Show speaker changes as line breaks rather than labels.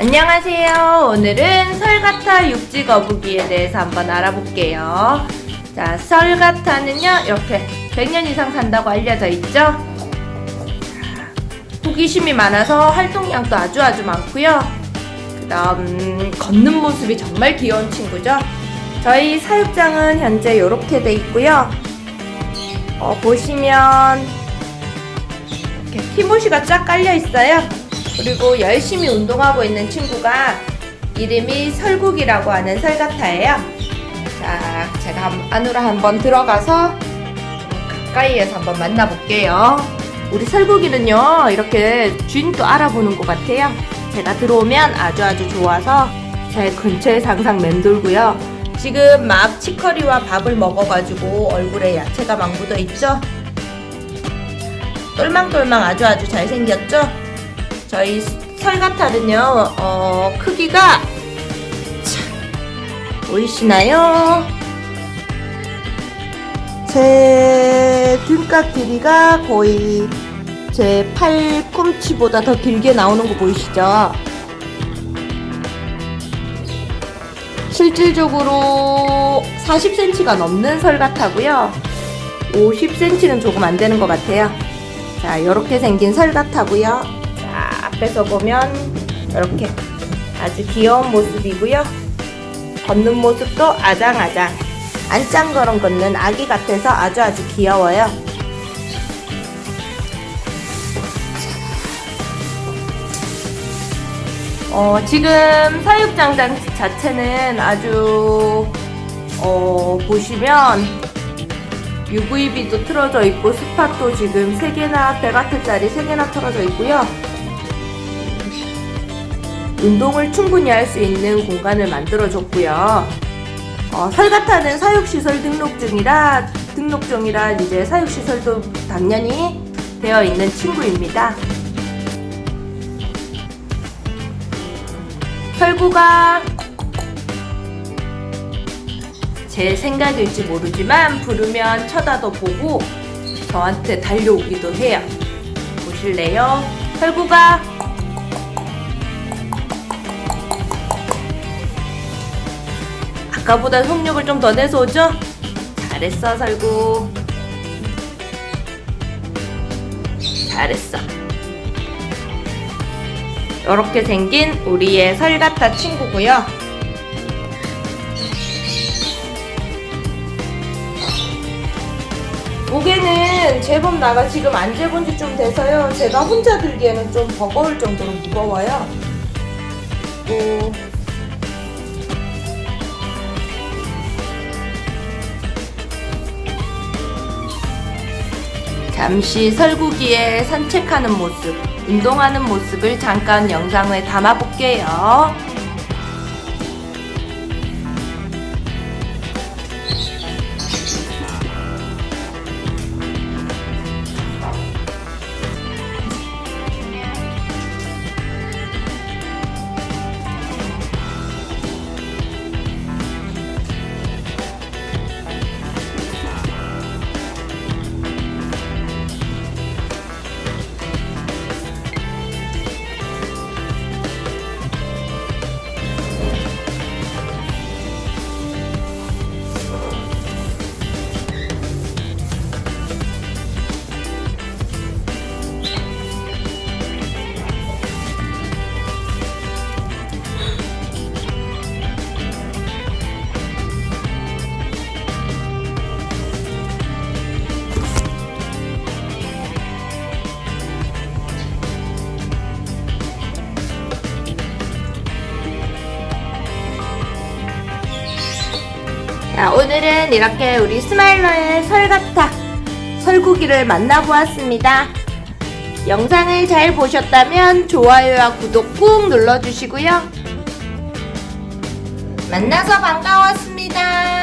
안녕하세요. 오늘은 설가타 육지 거북이에 대해서 한번 알아볼게요. 자, 설가타는요, 이렇게 100년 이상 산다고 알려져 있죠? 자, 호기심이 많아서 활동량도 아주 아주 많고요. 그 다음, 걷는 모습이 정말 귀여운 친구죠? 저희 사육장은 현재 이렇게 돼 있고요. 어, 보시면, 이렇게 티모시가 쫙 깔려 있어요. 그리고 열심히 운동하고 있는 친구가 이름이 설국이라고 하는 설가타예요. 자, 제가 한- 안으로 한번 들어가서 가까이에서 한번 만나볼게요. 우리 설국이는요, 이렇게 주인도 알아보는 것 같아요. 제가 들어오면 아주 아주 좋아서 제 근처에 항상 맴돌고요. 지금 막 치커리와 밥을 먹어가지고 얼굴에 야채가 막 묻어 있죠? 똘망똘망 아주 아주 잘생겼죠? 저희 설가타는요, 어, 크기가, 자, 보이시나요? 제 등각 길이가 거의 제 팔꿈치보다 더 길게 나오는 거 보이시죠? 실질적으로 40cm가 넘는 설가타고요. 50cm는 조금 안 되는 것 같아요. 자, 이렇게 생긴 설가타고요. 자, 앞에서 보면 이렇게 아주 귀여운 모습이고요. 걷는 모습도 아장아장 안짱거렁 걷는 아기 같아서 아주 아주 귀여워요. 어, 지금 사육장 장 자체는 아주 어, 보시면 UVB도 틀어져 있고 스팟도 지금 3개나 100W짜리 3개나 틀어져 있고요. 운동을 충분히 할 수 있는 공간을 만들어줬고요. 어, 설가타는 사육시설 등록증이라 등록증이라 이제 사육시설도 당연히 되어 있는 친구입니다. 설구가 제 생각일지 모르지만 부르면 쳐다도 보고 저한테 달려오기도 해요. 보실래요? 설구가 아까보다 속력을 좀 더 내서 오죠? 잘했어 설구. 잘했어. 이렇게 생긴 우리의 설가타 친구고요. 무게는 제법 나가 지금 안 재본 지 좀 돼서요. 제가 혼자 들기에는 좀 버거울 정도로 무거워요. 또 잠시 설국이의 산책하는 모습, 운동하는 모습을 잠깐 영상에 담아 볼게요. 자, 오늘은 이렇게 우리 스마일러의 설가타 설구기를 만나보았습니다. 영상을 잘 보셨다면 좋아요와 구독 꾹 눌러주시고요. 만나서 반가웠습니다.